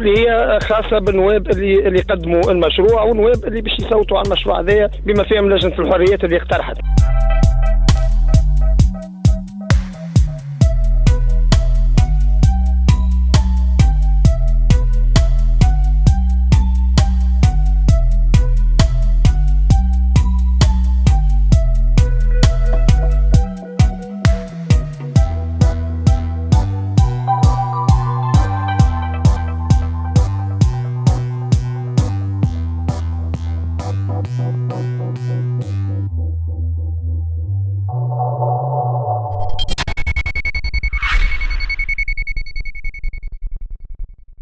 الكل هي خاصة بالنواب اللي اللي قدموا المشروع والنواب اللي باش يصوتوا على المشروع هذايا بما فيهم لجنة الحريات اللي اقترحت.